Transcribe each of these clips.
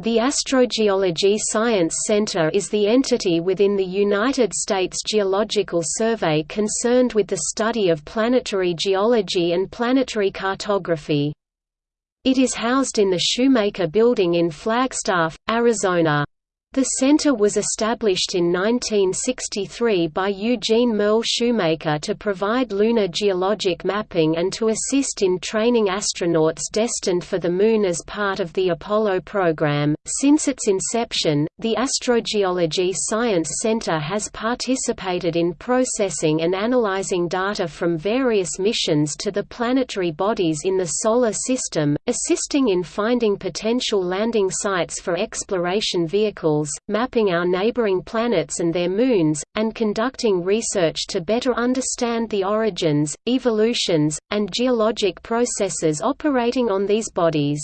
The Astrogeology Science Center is the entity within the United States Geological Survey concerned with the study of planetary geology and planetary cartography. It is housed in the Shoemaker Building in Flagstaff, Arizona. The center was established in 1963 by Eugene Merle Shoemaker to provide lunar geologic mapping and to assist in training astronauts destined for the Moon as part of the Apollo program. Since its inception, the Astrogeology Science Center has participated in processing and analyzing data from various missions to the planetary bodies in the Solar System, assisting in finding potential landing sites for exploration vehicles mapping our neighboring planets and their moons, and conducting research to better understand the origins, evolutions, and geologic processes operating on these bodies.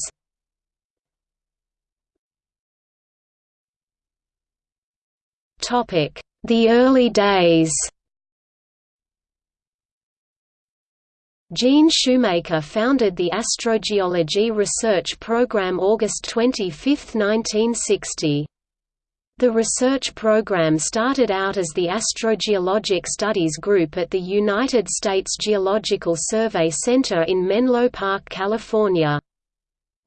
The early days Gene Shoemaker founded the Astrogeology Research Program August 25, 1960. The research program started out as the Astrogeologic Studies Group at the United States Geological Survey Center in Menlo Park, California.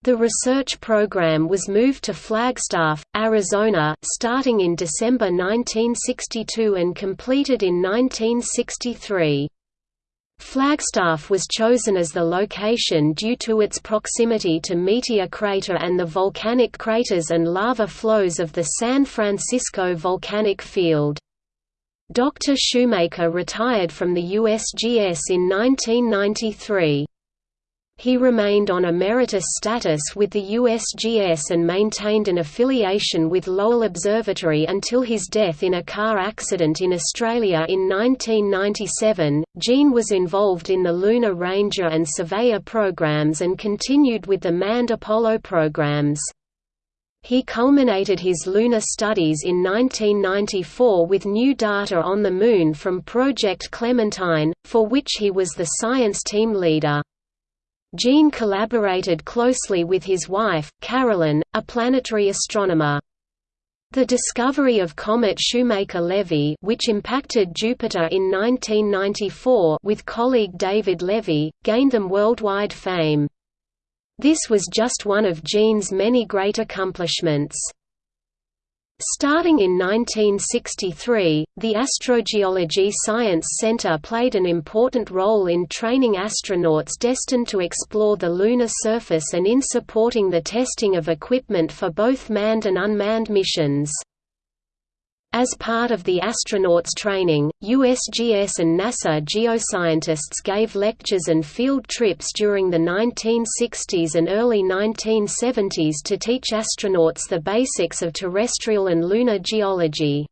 The research program was moved to Flagstaff, Arizona, starting in December 1962 and completed in 1963. Flagstaff was chosen as the location due to its proximity to Meteor Crater and the volcanic craters and lava flows of the San Francisco volcanic field. Dr. Shoemaker retired from the USGS in 1993. He remained on emeritus status with the USGS and maintained an affiliation with Lowell Observatory until his death in a car accident in Australia in 1997. Gene was involved in the Lunar Ranger and Surveyor programs and continued with the manned Apollo programs. He culminated his lunar studies in 1994 with new data on the Moon from Project Clementine, for which he was the science team leader. Gene collaborated closely with his wife, Carolyn, a planetary astronomer. The discovery of comet Shoemaker-Levy which impacted Jupiter in 1994 with colleague David Levy, gained them worldwide fame. This was just one of Gene's many great accomplishments. Starting in 1963, the Astrogeology Science Center played an important role in training astronauts destined to explore the lunar surface and in supporting the testing of equipment for both manned and unmanned missions. As part of the astronauts' training, USGS and NASA geoscientists gave lectures and field trips during the 1960s and early 1970s to teach astronauts the basics of terrestrial and lunar geology.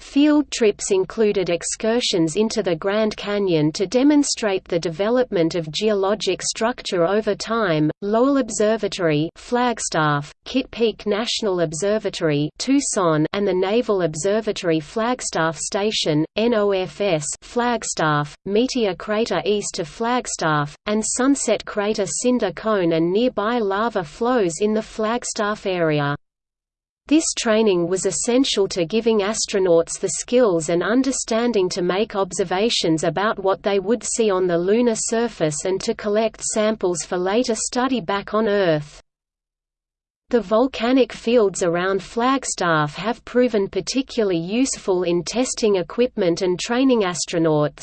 Field trips included excursions into the Grand Canyon to demonstrate the development of geologic structure over time, Lowell Observatory Flagstaff, Kitt Peak National Observatory Tucson, and the Naval Observatory Flagstaff Station, NOFS Flagstaff, Meteor Crater east of Flagstaff, and Sunset Crater Cinder Cone and nearby lava flows in the Flagstaff area. This training was essential to giving astronauts the skills and understanding to make observations about what they would see on the lunar surface and to collect samples for later study back on Earth. The volcanic fields around Flagstaff have proven particularly useful in testing equipment and training astronauts.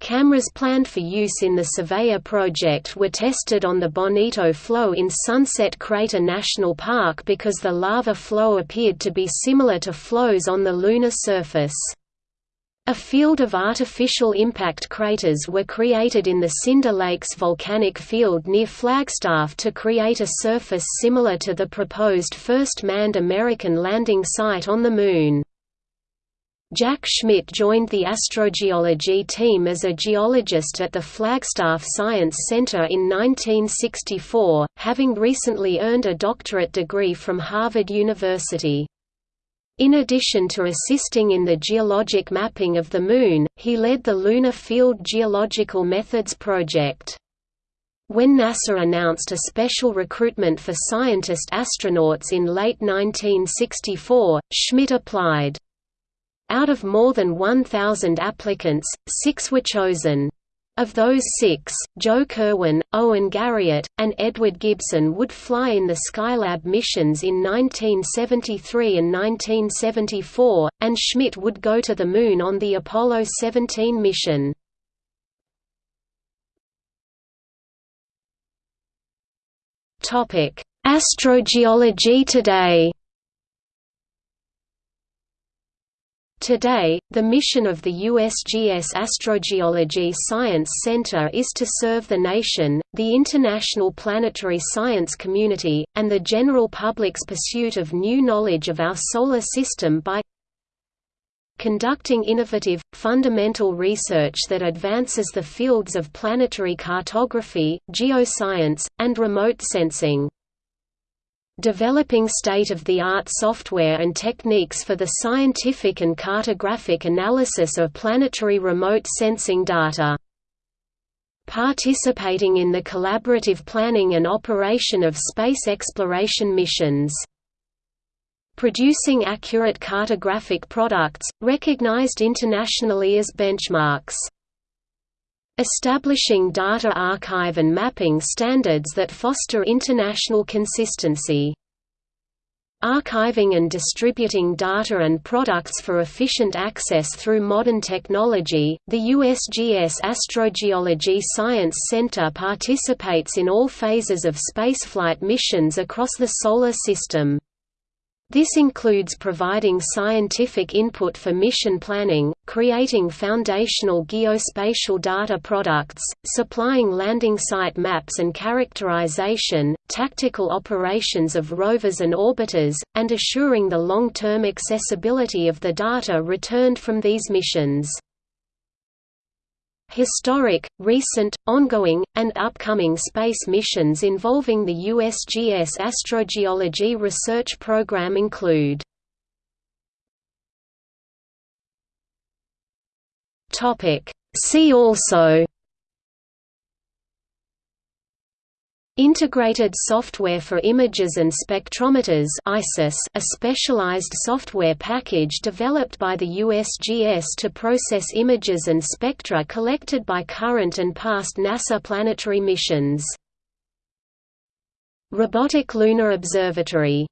Cameras planned for use in the Surveyor project were tested on the Bonito Flow in Sunset Crater National Park because the lava flow appeared to be similar to flows on the lunar surface. A field of artificial impact craters were created in the Cinder Lakes volcanic field near Flagstaff to create a surface similar to the proposed first manned American landing site on the Moon. Jack Schmitt joined the astrogeology team as a geologist at the Flagstaff Science Center in 1964, having recently earned a doctorate degree from Harvard University. In addition to assisting in the geologic mapping of the Moon, he led the Lunar Field Geological Methods Project. When NASA announced a special recruitment for scientist astronauts in late 1964, Schmitt applied. Out of more than 1,000 applicants, six were chosen. Of those six, Joe Kerwin, Owen Garriott, and Edward Gibson would fly in the Skylab missions in 1973 and 1974, and Schmitt would go to the Moon on the Apollo 17 mission. Astrogeology today Today, the mission of the USGS Astrogeology Science Center is to serve the nation, the international planetary science community, and the general public's pursuit of new knowledge of our solar system by conducting innovative, fundamental research that advances the fields of planetary cartography, geoscience, and remote sensing developing state-of-the-art software and techniques for the scientific and cartographic analysis of planetary remote sensing data. Participating in the collaborative planning and operation of space exploration missions. Producing accurate cartographic products, recognized internationally as benchmarks establishing data archive and mapping standards that foster international consistency. Archiving and distributing data and products for efficient access through modern technology, the USGS Astrogeology Science Center participates in all phases of spaceflight missions across the Solar System. This includes providing scientific input for mission planning, creating foundational geospatial data products, supplying landing site maps and characterization, tactical operations of rovers and orbiters, and assuring the long-term accessibility of the data returned from these missions. Historic, recent, ongoing, and upcoming space missions involving the USGS astrogeology research program include See also Integrated Software for Images and Spectrometers ISIS, a specialized software package developed by the USGS to process images and spectra collected by current and past NASA planetary missions. Robotic Lunar Observatory